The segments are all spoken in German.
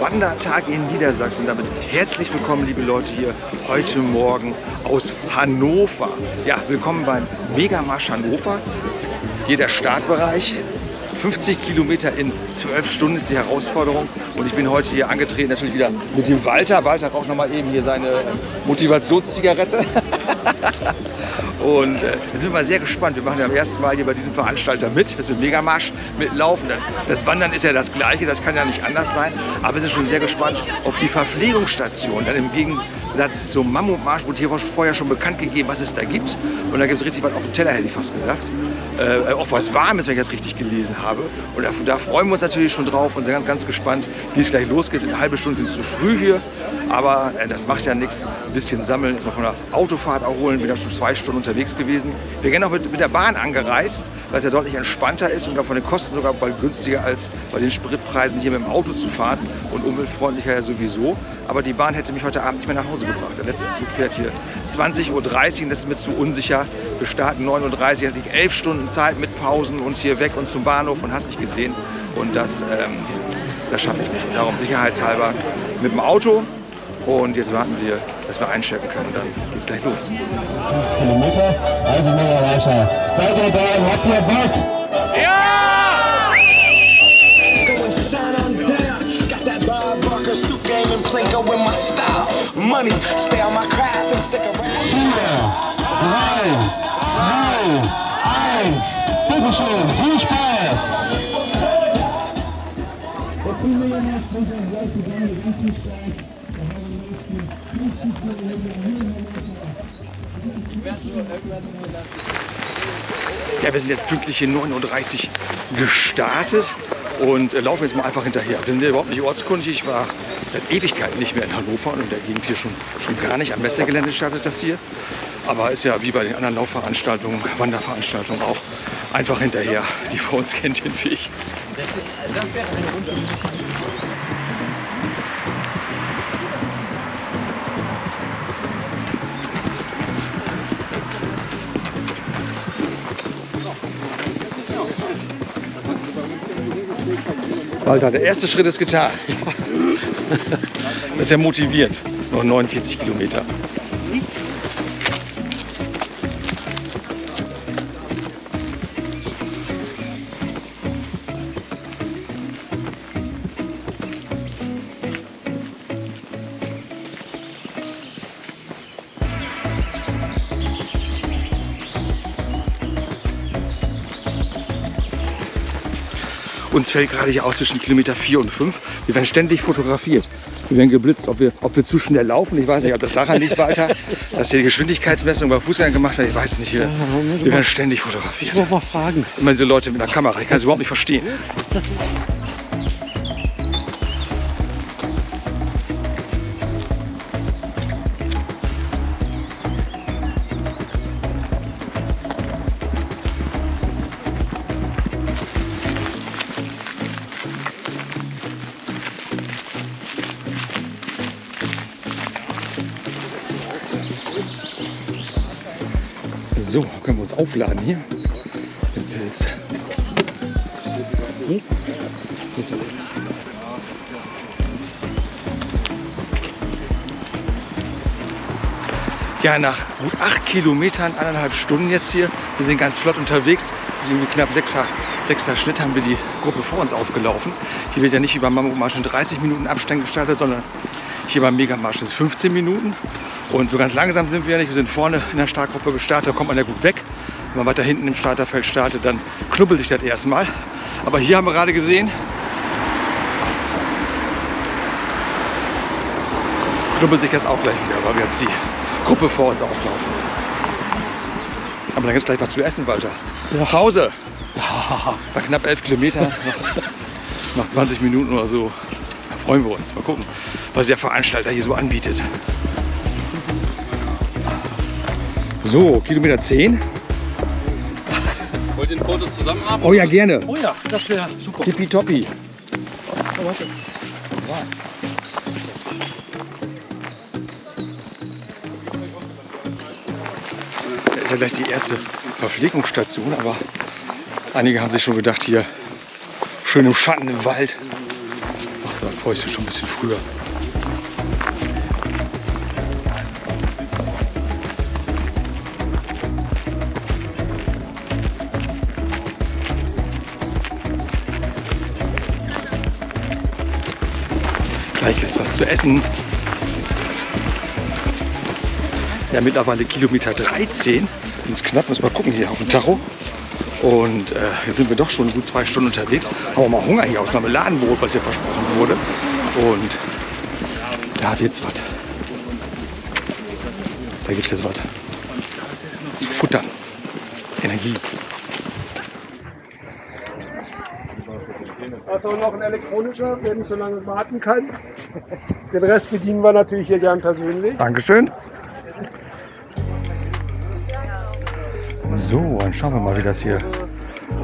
Wandertag in Niedersachsen. Damit herzlich willkommen, liebe Leute, hier heute Morgen aus Hannover. Ja, willkommen beim Megamarsch Hannover. Hier der Startbereich. 50 Kilometer in 12 Stunden ist die Herausforderung. Und ich bin heute hier angetreten, natürlich wieder mit dem Walter. Walter raucht nochmal eben hier seine Motivationszigarette. Und äh, sind wir mal sehr gespannt. Wir machen ja am ersten Mal hier bei diesem Veranstalter mit, dass wir Megamarsch mitlaufen. Das Wandern ist ja das Gleiche, das kann ja nicht anders sein. Aber wir sind schon sehr gespannt auf die Verpflegungsstation. Dann im Gegensatz zum Mammutmarsch wurde hier vorher schon bekannt gegeben, was es da gibt. Und da gibt es richtig was auf dem Teller, hätte ich fast gesagt. Äh, auch was Warmes, wenn ich das richtig gelesen habe. Und da, da, freuen wir uns natürlich schon drauf und sind ganz, ganz gespannt, wie es gleich losgeht. Eine halbe Stunde ist zu früh hier, aber äh, das macht ja nichts. Ein bisschen sammeln, jetzt mal von der Autofahrt erholen, bin ja schon zwei Stunden unterwegs gewesen. Wir sind auch mit, mit der Bahn angereist, weil es ja deutlich entspannter ist und auch von den Kosten sogar bald günstiger als bei den Spritpreisen hier mit dem Auto zu fahren und umweltfreundlicher ja sowieso. Aber die Bahn hätte mich heute Abend nicht mehr nach Hause gebracht. Der letzte Zug fährt hier 20.30 Uhr und das ist mir zu unsicher. Wir starten 9.30 Uhr, hatte ich elf Stunden Zeit mit Pausen und hier weg und zum Bahnhof und hast nicht gesehen. Und das, ähm, das schaffe ich nicht. Und darum sicherheitshalber mit dem Auto. Und jetzt warten wir, dass wir einchecken können. Dann geht es gleich los. 5 Kilometer, also mega Reicher. Seid ihr da und habt ihr Bock? Ja! Suit game and Plinko in my style. Money, stay on my craft and stick around. 4, 3, 2, 1. Bitteschön, viel Spaß! Das nicht, wenn Sie gleich die Beine ganz viel Spaß. Ja, wir sind jetzt pünktlich hier 9.30 Uhr gestartet und äh, laufen jetzt mal einfach hinterher. Wir sind ja überhaupt nicht ortskundig. Ich war seit Ewigkeiten nicht mehr in Hannover und in der Gegend hier schon, schon gar nicht. Am Messegelände startet das hier. Aber ist ja wie bei den anderen Laufveranstaltungen, Wanderveranstaltungen auch einfach hinterher. Die vor uns kennt den Weg. Walter, der erste Schritt ist getan. Das ist ja motiviert. Noch 49 Kilometer. Fällt gerade hier auch zwischen Kilometer 4 und 5. Wir werden ständig fotografiert. Wir werden geblitzt, ob wir, ob wir zu schnell laufen. Ich weiß nicht, ob das daran liegt, Walter, dass hier die Geschwindigkeitsmessung bei Fußgängern gemacht wird. Ich weiß es nicht. Wir, wir werden ständig fotografiert. Ich muss mal fragen. Immer diese Leute mit einer Kamera. Ich kann es überhaupt nicht verstehen. Aufladen hier. Den Pilz. Ja, nach gut acht Kilometern, eineinhalb Stunden jetzt hier. Wir sind ganz flott unterwegs. Irgendwie knapp sechster, sechster Schnitt haben wir die Gruppe vor uns aufgelaufen. Hier wird ja nicht Mammutmarsch in 30 Minuten Abstand gestartet, sondern hier beim Megamarsch ist 15 Minuten. Und so ganz langsam sind wir ja nicht. Wir sind vorne in der Startgruppe gestartet, da kommt man ja gut weg. Wenn man weiter hinten im Starterfeld startet, dann knubbelt sich das erstmal. Aber hier haben wir gerade gesehen, knubbelt sich das auch gleich wieder, weil wir jetzt die Gruppe vor uns auflaufen. Aber dann gibt es gleich was zu essen, Walter. Nach Hause. Bei knapp 11 Kilometern, noch 20 Minuten oder so. Da freuen wir uns. Mal gucken, was der Veranstalter hier so anbietet. So, Kilometer 10. Wollt ihr ein Foto zusammen haben? Oh ja, gerne. Oh ja, das wäre super. Tippitoppi. Das ist ja gleich die erste Verpflegungsstation, aber einige haben sich schon gedacht, hier schön im Schatten im Wald. Machst So, Päuschen schon ein bisschen früher. Gleich es was zu essen. Ja, mittlerweile Kilometer 13. Sind es knapp, muss mal gucken hier auf dem Tacho. Und äh, jetzt sind wir doch schon gut zwei Stunden unterwegs. Haben wir mal Hunger hier auf Marmeladenbrot, was hier versprochen wurde. Und da wird jetzt was. Da gibt es jetzt was. Zu futtern. Energie. Das ist auch noch ein elektronischer, wer nicht so lange warten kann. Den Rest bedienen wir natürlich hier gern persönlich. Dankeschön. Dann schauen wir mal, wie das hier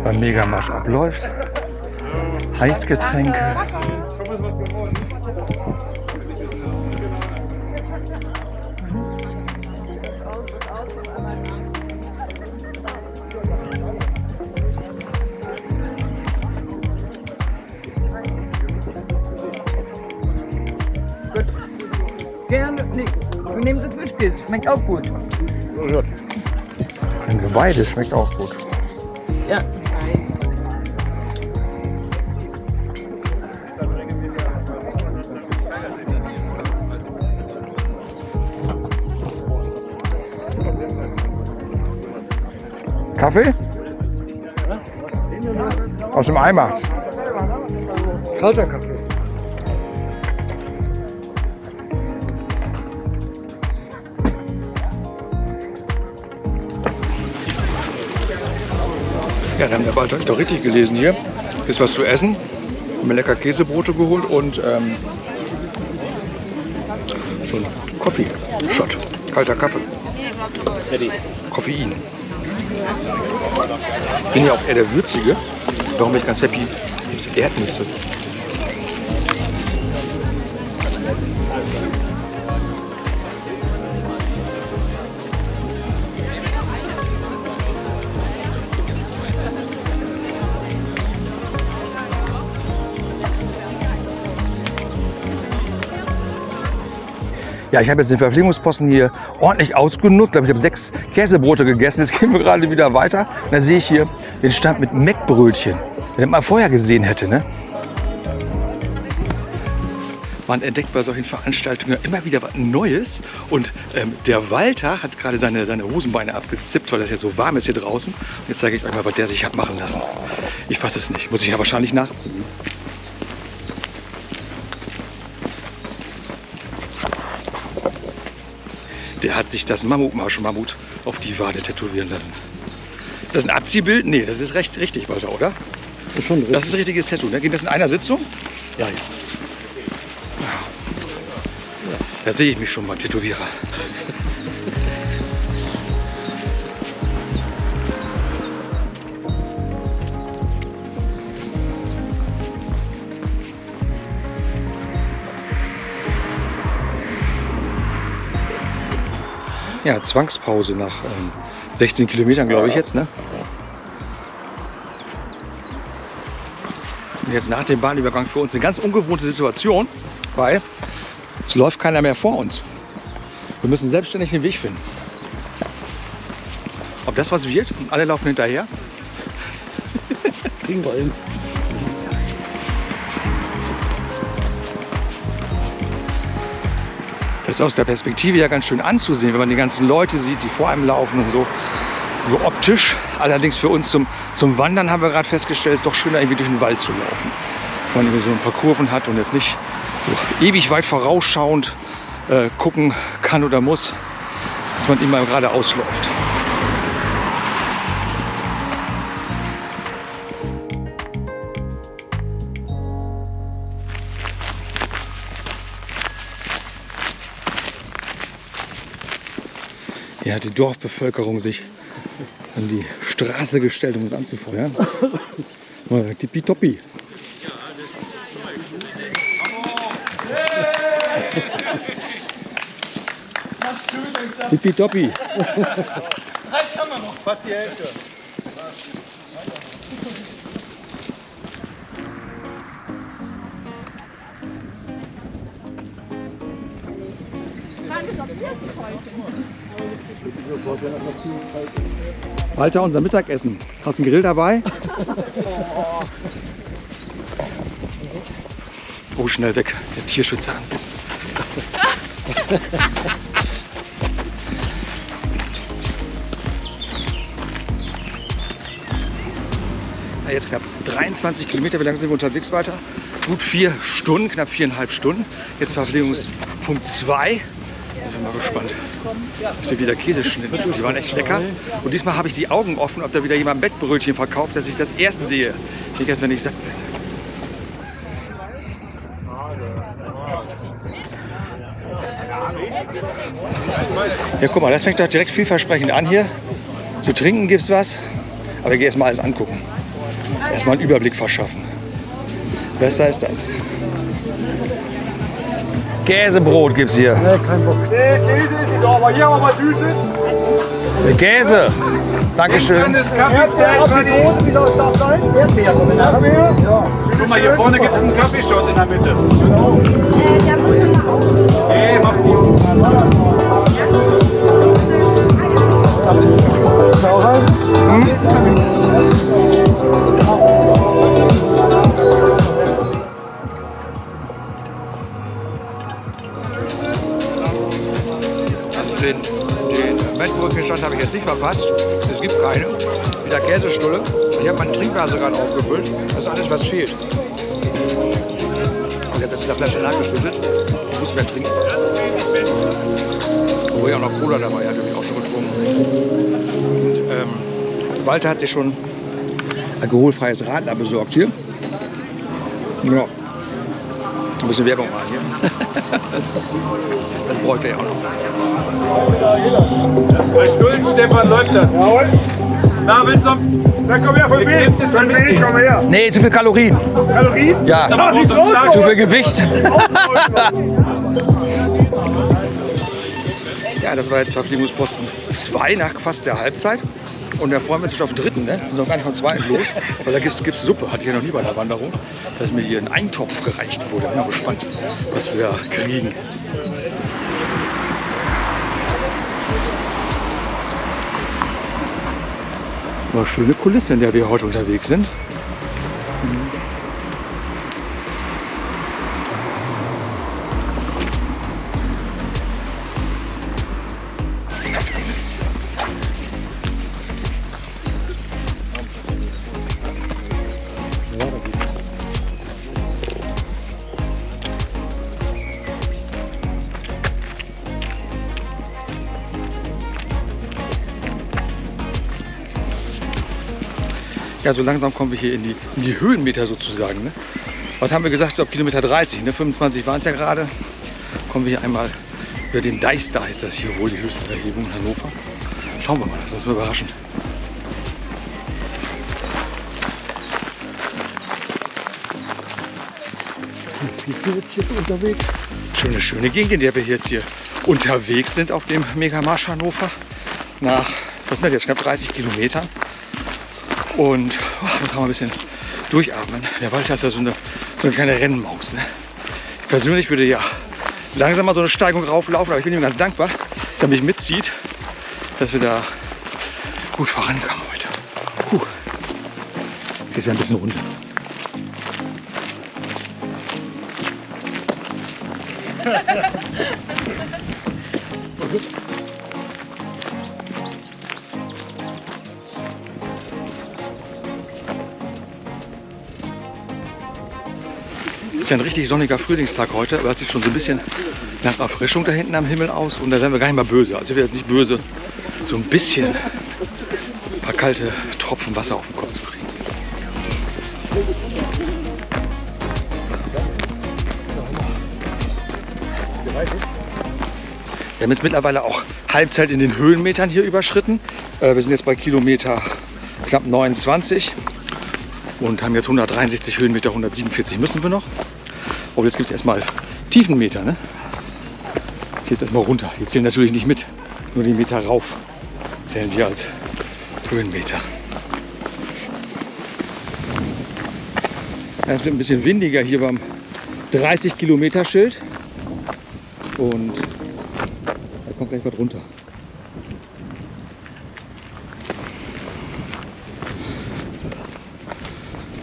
beim Megamarsch abläuft. Heißgetränke. Gerne nicht. Wir nehmen das Fischkäse, schmeckt auch gut. Nehmen wir beides, schmeckt auch gut. Ja. Kaffee? Aus dem Eimer. Kalter Kaffee. Dann haben der Walter doch richtig gelesen hier. Ist was zu essen. Haben mir lecker Käsebrote geholt und ähm, so ein Coffee-Shot. Kalter Kaffee. Koffein. Bin ja auch eher der Würzige. Warum bin ich ganz happy? Gibt es Erdnüsse. Ja, ich habe jetzt den Verpflegungsposten hier ordentlich ausgenutzt. Ich ich habe sechs Käsebrote gegessen. Jetzt gehen wir gerade wieder weiter. Und da sehe ich hier den Stand mit Meckbrötchen. Wenn man vorher gesehen hätte, ne? Man entdeckt bei solchen Veranstaltungen immer wieder was Neues. Und ähm, der Walter hat gerade seine, seine Hosenbeine abgezippt, weil das ja so warm ist hier draußen. Und jetzt zeige ich euch mal, was der sich hat machen lassen. Ich fasse es nicht. Muss ich ja wahrscheinlich nachziehen. Der hat sich das Mammutmarsch-Mammut auf die Wade tätowieren lassen. Ist das ein Abziehbild? Nee, das ist recht richtig, Walter, oder? Ist schon Das ist ein richtiges Tattoo. Ne? Geht das in einer Sitzung? Ja, ja. Da sehe ich mich schon mal, Tätowierer. Ja, Zwangspause nach ähm, 16 Kilometern, glaube ich jetzt. Ne? Und jetzt nach dem Bahnübergang für uns eine ganz ungewohnte Situation, weil es läuft keiner mehr vor uns. Wir müssen selbstständig den Weg finden. Ob das was wird und alle laufen hinterher? Kriegen wir hin. Das ist aus der Perspektive ja ganz schön anzusehen, wenn man die ganzen Leute sieht, die vor einem laufen und so. So optisch. Allerdings für uns zum, zum Wandern haben wir gerade festgestellt, ist doch schöner irgendwie durch den Wald zu laufen. Wenn man so ein paar Kurven hat und jetzt nicht so ewig weit vorausschauend äh, gucken kann oder muss, dass man immer geradeaus läuft. ja, die Dorfbevölkerung sich an die Straße gestellt, um es anzufeuern. Tippitoppi. Tippitoppi. Reicht haben wir noch. Fast die Hälfte. Frage, ob wir sie. Walter, unser Mittagessen. Hast du einen Grill dabei? Oh, schnell weg. Der Tierschützer anbissen. Ja, jetzt knapp 23 Kilometer. Wie lange sind wir unterwegs weiter? Gut vier Stunden, knapp viereinhalb Stunden. Jetzt Verpflegungspunkt 2. Wir mal gespannt. Ist hier wieder Käseschnitte. Die waren echt lecker. Und diesmal habe ich die Augen offen, ob da wieder jemand Bettbrötchen verkauft, dass ich das erst sehe. Nicht erst, wenn ich satt bin. Ja, guck mal, das fängt doch direkt vielversprechend an hier. Zu trinken gibt es was. Aber ich gehe erstmal alles angucken. Erstmal einen Überblick verschaffen. Besser ist das. Käsebrot gibt's hier. Nee, kein Bock. Nee, Käse ist nicht, aber hier haben wir mal Süßes. Der Käse. Dankeschön. Das Kaffee, auf die Dose, wie soll es da sein? Erdbeer. Erdbeer? Ja. Guck mal, hier vorne gibt es einen Kaffeeshot in der Mitte. Nee, mach gut. Also Mettbrötchenstand habe ich jetzt nicht verpasst. Es gibt keine. Wieder Käsestulle. Ich habe meine Trinkblase gerade aufgefüllt. Das ist alles, was fehlt. Ich habe das in der Flasche nachgeschüttet. Ich muss mehr trinken. Obwohl ich auch noch Cola dabei hatte, habe ich auch schon getrunken. Und, ähm, Walter hat sich schon alkoholfreies Radler besorgt hier. Ja. Ein bisschen Werbung mal hier. Das bräuchte er ja auch noch. Bei Stullen, Stefan, läuft das. Jawohl. Na, willst du? Dann komm her, von wem? Von wem? Komm her. Nee, zu viel Kalorien. Kalorien? Ja, Ach, nicht Zu viel raus, zu viel Gewicht. Ja, das war jetzt Verpflegungsposten 2 nach fast der Halbzeit. Und da freuen wir uns schon auf den dritten, ne? Wir sind noch gar nicht vom zweiten los. Weil da gibt es Suppe, hatte ich ja noch nie bei der Wanderung. Dass mir hier ein Eintopf gereicht wurde. Bin mal gespannt, was wir da kriegen. War schöne Kulisse, in der wir heute unterwegs sind. Ja, so langsam kommen wir hier in die, in die Höhenmeter sozusagen. Ne? Was haben wir gesagt? Ich glaube Kilometer 30, ne? 25 waren es ja gerade. Kommen wir hier einmal über den Deister, ist das hier wohl die höchste Erhebung in Hannover. Schauen wir mal, das ist mir überraschend. Viel jetzt hier unterwegs? Schöne, schöne Gegend, in der wir jetzt hier unterwegs sind auf dem Megamarsch Hannover. Nach, was sind das jetzt, knapp 30 Kilometern. Und oh, muss auch mal ein bisschen durchatmen. Der Walter ist ja so eine, so eine kleine Rennmaus. Ne? Ich persönlich würde ja langsam mal so eine Steigung rauflaufen, aber ich bin ihm ganz dankbar, dass er mich mitzieht, dass wir da gut vorankommen heute. Puh. Jetzt geht es wieder ein bisschen runter. Ist ja ein richtig sonniger Frühlingstag heute, aber es sieht schon so ein bisschen nach Erfrischung da hinten am Himmel aus und da werden wir gar nicht mal böse. Also wäre jetzt nicht böse, so ein bisschen ein paar kalte Tropfen Wasser auf den Kopf zu kriegen. Wir haben jetzt mittlerweile auch Halbzeit in den Höhenmetern hier überschritten. Äh, Wir sind jetzt bei Kilometer knapp 29 und haben jetzt 163 Höhenmeter, 147 müssen wir noch. Aber jetzt gibt es erstmal Tiefenmeter. Ne? Jetzt erstmal runter. Die zählen natürlich nicht mit, nur die Meter rauf zählen wir als Höhenmeter. Es wird ein bisschen windiger hier beim 30 Kilometer Schild und kommt gleich was runter.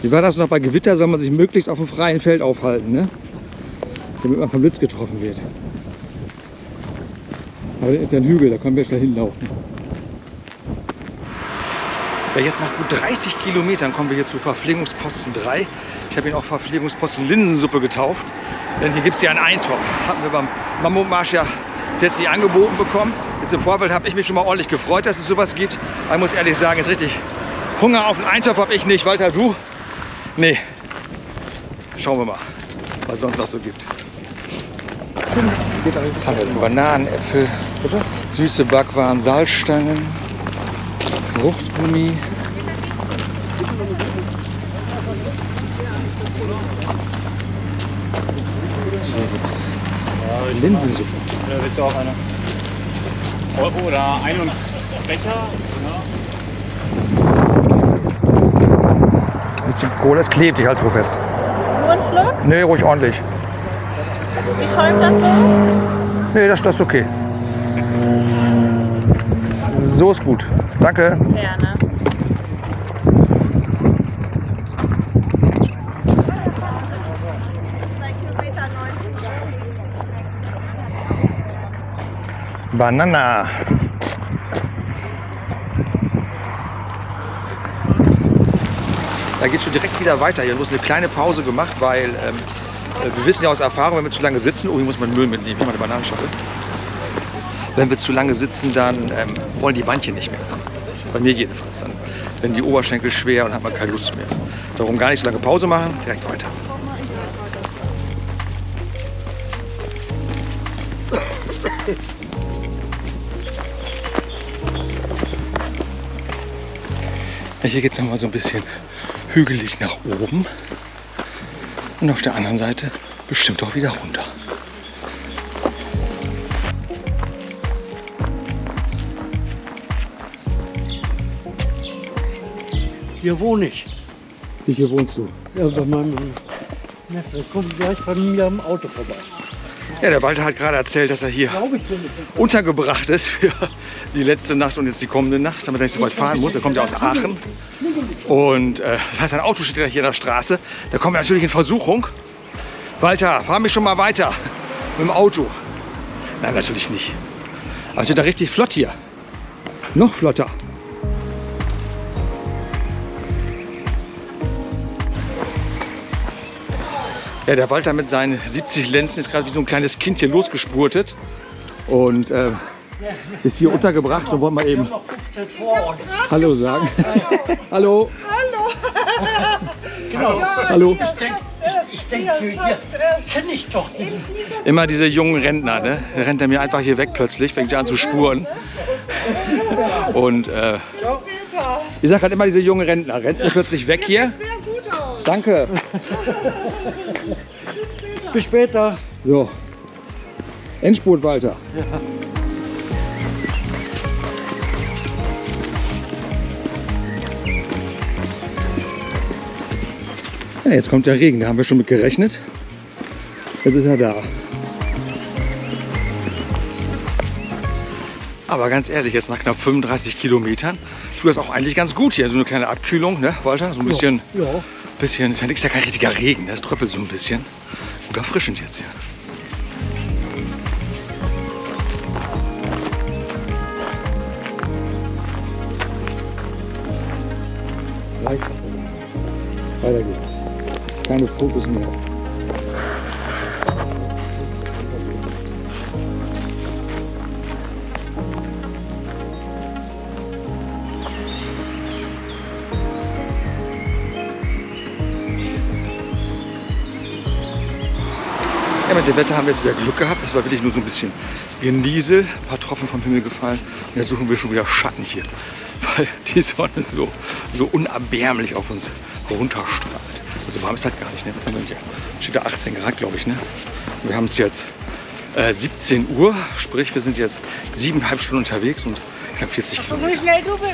Wie war das noch bei Gewitter? Soll man sich möglichst auf dem freien Feld aufhalten, ne? Damit man vom Blitz getroffen wird. Aber da ist ja ein Hügel, da können wir schnell hinlaufen. Ja, jetzt nach gut 30 Kilometern kommen wir hier zu Verpflegungsposten 3. Ich habe ihn auch Verpflegungsposten Linsensuppe getauft. Denn hier gibt es ja einen Eintopf. Hatten wir beim Mammutmarsch ja bis jetzt nicht angeboten bekommen. Jetzt im Vorfeld habe ich mich schon mal ordentlich gefreut, dass es sowas gibt. Aber ich muss ehrlich sagen, jetzt richtig Hunger auf einen Eintopf habe ich nicht. Walter, du? Nee. Schauen wir mal, was es sonst noch so gibt. Tannen, Bananen, Äpfel, süße Backwaren, Salzstangen, Fruchtgummi. Hier gibt's Linsensuppe. Da willst du auch eine. Euro oder ein und Becher. Bisschen Kohle, es klebt, ich halte es fest. Nur ein Schluck? Nee, ruhig ordentlich. Wie schäumt das so? Nee, das, das ist okay. So ist gut. Danke. Gerne. Banana. Da geht schon direkt wieder weiter. Hier muss eine kleine Pause gemacht, weil ähm, äh, wir wissen ja aus Erfahrung, wenn wir zu lange sitzen, oh, hier muss man Müll mitnehmen, hier mal eine Bananenschale. Wenn wir zu lange sitzen, dann ähm, wollen die Beinchen nicht mehr. Bei mir jedenfalls. Dann werden die Oberschenkel schwer und hat man keine Lust mehr. Darum gar nicht so lange Pause machen, direkt weiter. Hier geht es nochmal so ein bisschen hügelig nach oben. Und auf der anderen Seite bestimmt auch wieder runter. Hier wohne ich. Wie hier wohnst du? Ja, bei meinem Neffe. Kommt gleich bei mir am Auto vorbei. Ja, der Walter hat gerade erzählt, dass er hier untergebracht ist für die letzte Nacht und jetzt die kommende Nacht, damit er nicht so weit fahren muss. Er kommt ja aus Aachen. Und äh, das heißt, sein Auto steht ja hier in der Straße. Da kommen wir natürlich in Versuchung. Walter, fahr mich schon mal weiter mit dem Auto. Nein, natürlich nicht. Aber es wird da richtig flott hier. Noch flotter. Ja, der Walter mit seinen 70 Lenzen ist gerade wie so ein kleines Kind hier losgespurtet. Und äh, ist hier untergebracht und wollen mal eben Hallo sagen. Hallo. Genau. Hallo. Ich denke, hier kenne ich doch den. Immer diese jungen Rentner, ne? Der rennt er mir einfach hier weg plötzlich, fängt ja an zu spuren. Und äh, ich sag halt immer diese jungen Rentner, rennt mir plötzlich weg hier. Danke. Bis später. So. Endspurt, Walter. Ja, jetzt kommt der Regen, da haben wir schon mit gerechnet. Jetzt ist er da. Aber ganz ehrlich, jetzt nach knapp 35 Kilometern tut das auch eigentlich ganz gut hier. So eine kleine Abkühlung, ne, Walter? So ein bisschen, Ja. bisschen ist ja nichts, ja kein richtiger Regen, es tröppelt so ein bisschen. Gut erfrischend jetzt hier. Das reicht. Weiter geht's. Keine Fotos mehr. Ja, mit dem Wetter haben wir jetzt wieder Glück gehabt. Das war wirklich nur so ein bisschen Geniesel, ein paar Tropfen vom Himmel gefallen. Und jetzt suchen wir schon wieder Schatten hier, weil die Sonne so, so unerbärmlich auf uns runterstrahlt. Also warm ist das gar nicht, ne? Was haben wir denn hier? Steht da 18 Grad, glaube ich, ne? Und wir haben es jetzt äh, 17 Uhr, sprich wir sind jetzt siebeneinhalb Stunden unterwegs und knapp 40 Kilometer. schnell du bist.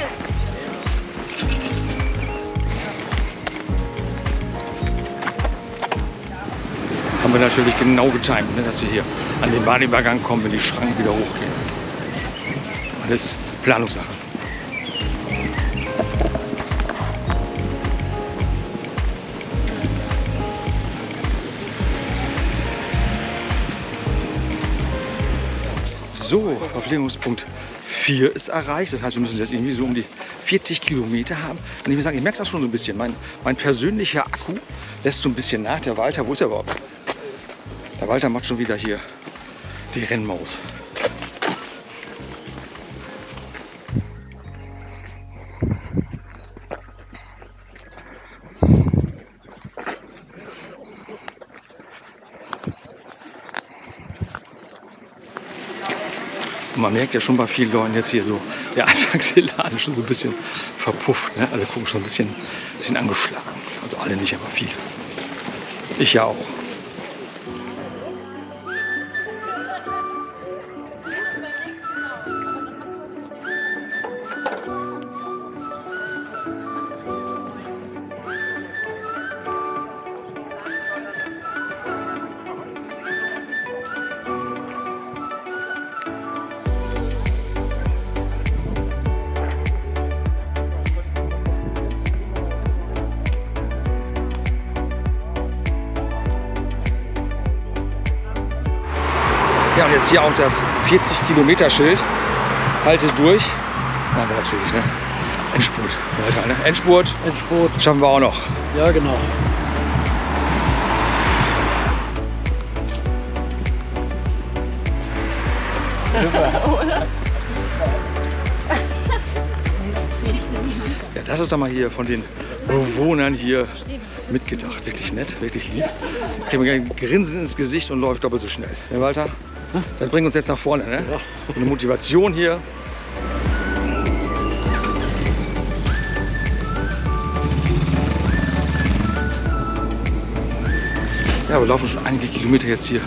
haben wir natürlich genau getimt, ne, dass wir hier an den Bahnübergang kommen, wenn die Schranken wieder hochgehen. Alles Planungssache. So, Verpflegungspunkt 4 ist erreicht. Das heißt, wir müssen jetzt irgendwie so um die 40 Kilometer haben. Und ich muss sagen, ich merke das schon so ein bisschen. Mein, mein persönlicher Akku lässt so ein bisschen nach. Der Walter, wo ist er überhaupt? Der Walter macht schon wieder hier die Rennmaus. Man merkt ja schon bei vielen Leuten jetzt hier so, der Anfangselan ist schon so ein bisschen verpufft. Ne? Alle gucken schon ein bisschen, bisschen angeschlagen. Also alle nicht, aber viele. Ich ja auch. Hier auch das 40 Kilometer Schild. Halte durch. Machen wir natürlich, ne? Endspurt. Walter, ne? Endspurt. Endspurt. Schaffen wir auch noch. Ja, genau. Ja, das ist doch mal hier von den Bewohnern hier mitgedacht. Wirklich nett, wirklich lieb. Kriegen wir ein Grinsen ins Gesicht und läuft doppelt so schnell. Ne, Walter? Das bringt uns jetzt nach vorne, ne? Eine Motivation hier. Ja, wir laufen schon einige Kilometer jetzt hier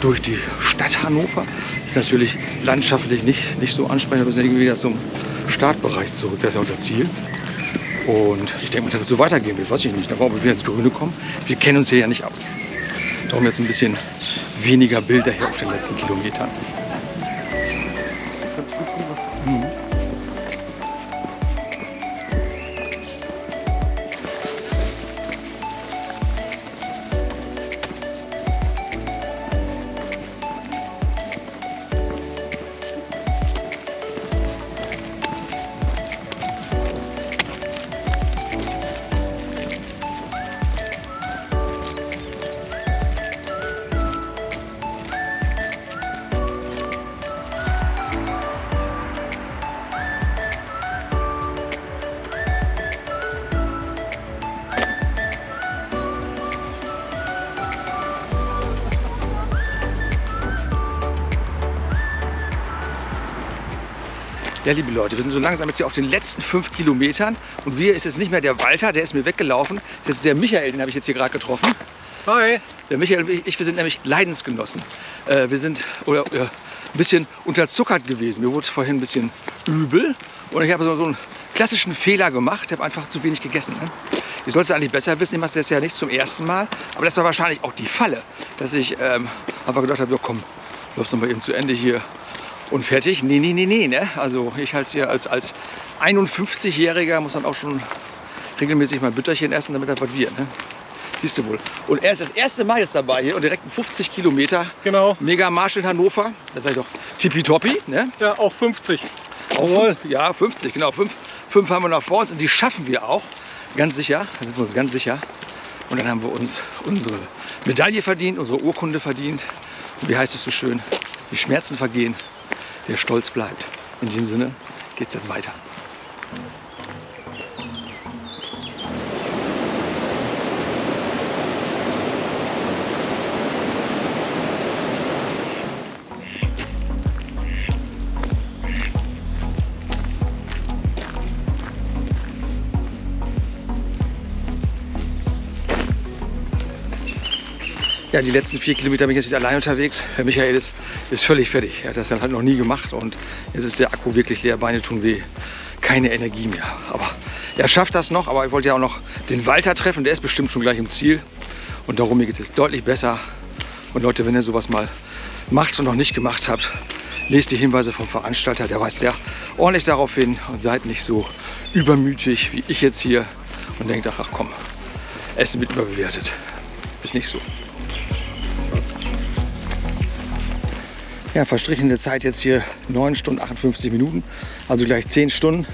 durch die Stadt Hannover. Ist natürlich landschaftlich nicht, nicht so ansprechend. Wir sind irgendwie wieder zum Startbereich zurück. Das ist ja unser Ziel. Und ich denke mal, dass es so weitergehen wird, weiß ich nicht. Da brauchen wir wieder ins Grüne kommen. Wir kennen uns hier ja nicht aus. Darum jetzt ein bisschen weniger Bilder hier auf den letzten Kilometern. Ja, liebe Leute, wir sind so langsam jetzt hier auf den letzten fünf Kilometern. Und wir ist jetzt nicht mehr der Walter, der ist mir weggelaufen. Das ist jetzt der Michael, den habe ich jetzt hier gerade getroffen. Hi. Der Michael und ich, wir sind nämlich Leidensgenossen. Äh, wir sind oder, äh, ein bisschen unterzuckert gewesen. Mir wurde vorhin ein bisschen übel. Und ich habe so, so einen klassischen Fehler gemacht. Ich habe einfach zu wenig gegessen. Ne? Ich sollte es eigentlich besser wissen. Ich mache das ja nicht zum ersten Mal. Aber das war wahrscheinlich auch die Falle, dass ich ähm, einfach gedacht habe, ja, komm, laufst noch mal eben zu Ende hier und fertig. Nee, nee, nee, nee. Ne? Also ich als hier als, als 51-Jähriger muss dann auch schon regelmäßig mal Bütterchen essen, damit das was wird. Ne? Siehst du wohl. Und er ist das erste Mal jetzt dabei hier und direkt 50 Kilometer. Genau. Mega Marsch in Hannover. Das sag ich doch tippitoppi. Ne? Ja, auch 50. Auch fünf, ja, 50, genau. Fünf, fünf haben wir noch vor uns und die schaffen wir auch. Ganz sicher. Da sind wir uns ganz sicher. Und dann haben wir uns unsere Medaille verdient, unsere Urkunde verdient. Und wie heißt es so schön? Die Schmerzen vergehen, der Stolz bleibt. In diesem Sinne geht es jetzt weiter. Ja, die letzten vier Kilometer bin ich jetzt wieder allein unterwegs. Herr Michael ist, ist völlig fertig. Er hat das dann halt noch nie gemacht und jetzt ist der Akku wirklich leer, Beine tun weh. Keine Energie mehr. Aber er schafft das noch, aber ich wollte ja auch noch den Walter treffen, der ist bestimmt schon gleich im Ziel. Und darum geht es jetzt deutlich besser Und Leute, wenn ihr sowas mal macht und noch nicht gemacht habt, lest die Hinweise vom Veranstalter, der weist ja ordentlich darauf hin und seid nicht so übermütig wie ich jetzt hier und denkt, ach komm, Essen wird überbewertet. Ist nicht so. Ja, verstrichene Zeit jetzt hier 9 Stunden 58 Minuten, also gleich 10 Stunden,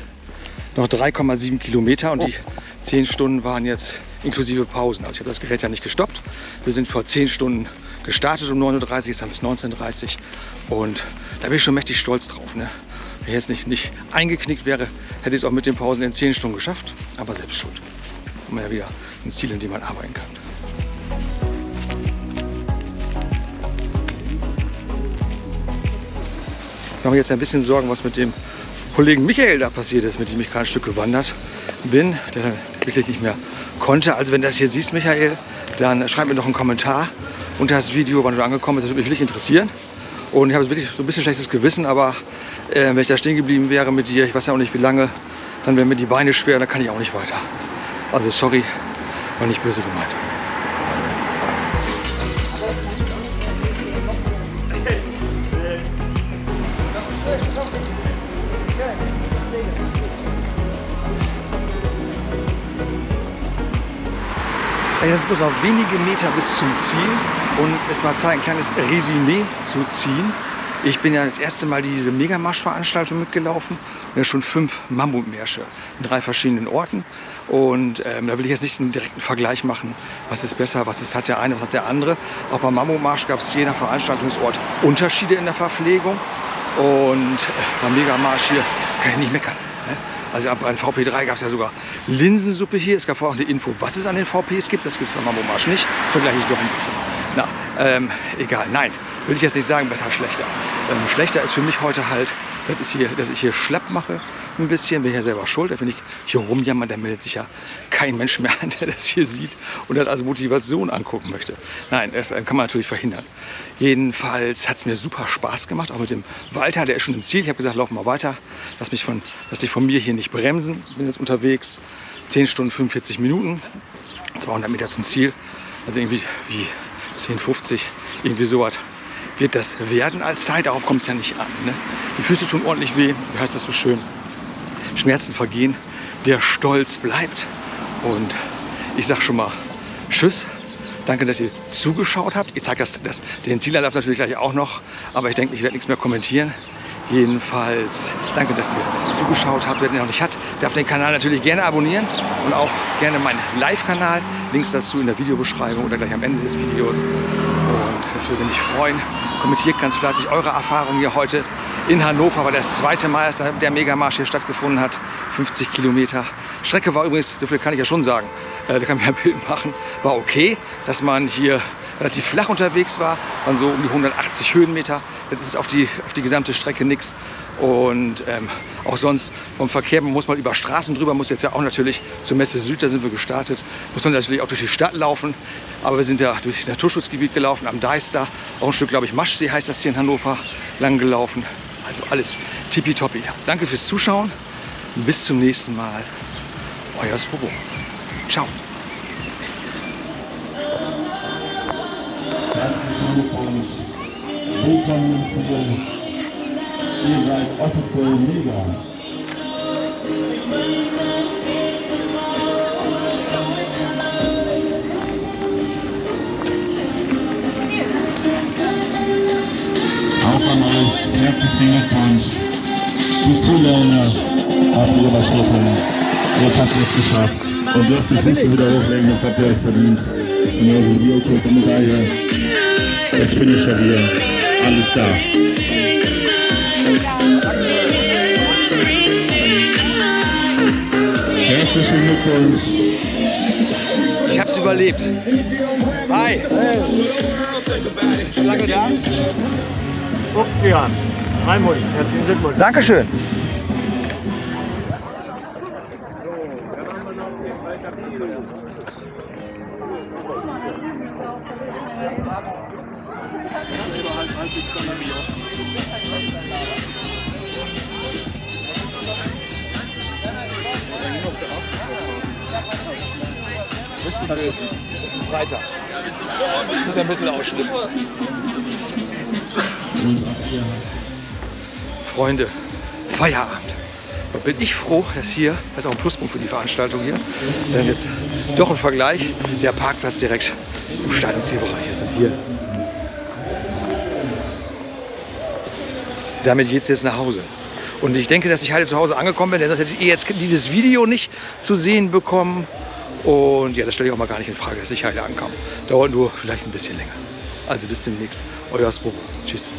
noch 3,7 Kilometer und die 10 Stunden waren jetzt inklusive Pausen. Also ich habe das Gerät ja nicht gestoppt. Wir sind vor 10 Stunden gestartet um 9.30 Uhr, jetzt haben wir es 19.30 Uhr und da bin ich schon mächtig stolz drauf. Ne? Wenn ich jetzt nicht, nicht eingeknickt wäre, hätte ich es auch mit den Pausen in 10 Stunden geschafft, aber selbst schuld. Hat man ja wieder ein Ziel, in dem man arbeiten kann. Mache mir jetzt ein bisschen Sorgen, was mit dem Kollegen Michael da passiert ist, mit dem ich gerade ein Stück gewandert bin, der wirklich nicht mehr konnte. Also wenn du das hier siehst, Michael, dann schreib mir doch einen Kommentar unter das Video, wann du angekommen bist. Das würde mich wirklich interessieren. Und ich habe wirklich so ein bisschen schlechtes Gewissen, aber äh, wenn ich da stehen geblieben wäre mit dir, ich weiß ja auch nicht wie lange, dann wären mir die Beine schwer, dann kann ich auch nicht weiter. Also sorry, war nicht böse gemeint. Jetzt bloß noch wenige Meter bis zum Ziel und es mal Zeit, ein kleines Resümee zu ziehen. Ich bin ja das erste Mal diese Megamarsch-Veranstaltung mitgelaufen und ja schon fünf Mammutmärsche in drei verschiedenen Orten. Und ähm, da will ich jetzt nicht einen direkten Vergleich machen, was ist besser, was ist, hat der eine, was hat der andere. Auch beim Mammutmarsch gab es je nach Veranstaltungsort Unterschiede in der Verpflegung. Und äh, beim Megamarsch hier kann ich nicht meckern. Also beim VP3 gab es ja sogar Linsensuppe hier. Es gab vorher auch eine Info, was es an den VPs gibt. Das gibt es beim Mammomarsch nicht. Das vergleiche ich doch ein bisschen. Na, ähm, egal. Nein, will ich jetzt nicht sagen, besser, schlechter. Ähm, schlechter ist für mich heute halt, das ist hier, dass ich hier schlapp mache ein bisschen. Bin ich ja selber schuld. Wenn ich hier rumjammer, dann meldet sich ja kein Mensch mehr an, der das hier sieht und das als Motivation angucken möchte. Nein, das kann man natürlich verhindern. Jedenfalls hat es mir super Spaß gemacht, auch mit dem Walter, der ist schon im Ziel. Ich habe gesagt, lauf mal weiter, lass mich von, lass dich von mir hier nicht bremsen. Bin jetzt unterwegs, 10 Stunden 45 Minuten, 200 Meter zum Ziel. Also irgendwie wie 10, 50, irgendwie sowas wird das werden als Zeit. Darauf kommt es ja nicht an. Ne? Die Füße tun ordentlich weh. Wie heißt das so schön? Schmerzen vergehen. Der Stolz bleibt. Und ich sag schon mal Tschüss. Danke, dass ihr zugeschaut habt. Ich zeige das, das, den Zielanlauf natürlich gleich auch noch. Aber ich denke, ich werde nichts mehr kommentieren. Jedenfalls danke, dass ihr zugeschaut habt. Wer den noch nicht hat, darf den Kanal natürlich gerne abonnieren und auch gerne meinen Live-Kanal. Links dazu in der Videobeschreibung oder gleich am Ende des Videos. Und das würde mich freuen. Kommentiert ganz fleißig eure Erfahrungen hier heute in Hannover, weil das zweite Mal der Megamarsch hier stattgefunden hat. 50 Kilometer. Strecke war übrigens, so viel kann ich ja schon sagen, äh, da kann ich ein Bild machen, war okay, dass man hier relativ flach unterwegs war, waren so um die 180 Höhenmeter. Das ist auf die, auf die gesamte Strecke nichts. Und ähm, auch sonst vom Verkehr, man muss mal über Straßen drüber, muss jetzt ja auch natürlich zur Messe Süd, da sind wir gestartet, muss man natürlich auch durch die Stadt laufen. Aber wir sind ja durch das Naturschutzgebiet gelaufen, am Deister, auch ein Stück, glaube ich, Maschsee heißt das hier in Hannover, lang gelaufen. Also alles tippitoppi. Also danke fürs Zuschauen bis zum nächsten Mal. Euer Spobo. Ciao. Glückwunsch. Willkommen zu den Ihr seid offiziell mega. Auch an euch herzlichen Glückwunsch. Die Ziellinie habt ihr überschritten. Jetzt habt ihr es geschafft. Und dürft die Füße wieder hochlegen, das habt ihr euch verdient. Wie ihr guckt, Medaille. Das Finisher hier. Alles da. Herzlichen Glückwunsch. Ich hab's überlebt. Hi. Schon lange da? 50 Jahren. Raimund, herzlichen Glückwunsch. Dankeschön. Weiter. Der Mittelausschnitt. Freunde, Feierabend. Da bin ich froh, dass hier, das ist auch ein Pluspunkt für die Veranstaltung hier, denn jetzt doch im Vergleich, der Parkplatz direkt im ist. Und hier. Damit geht es jetzt nach Hause. Und ich denke, dass ich heute zu Hause angekommen bin, denn sonst hätte ich jetzt dieses Video nicht zu sehen bekommen. Und ja, das stelle ich auch mal gar nicht in Frage, dass ich heute ankam. Dauert nur vielleicht ein bisschen länger. Also bis demnächst. Euer Spobo. Tschüss.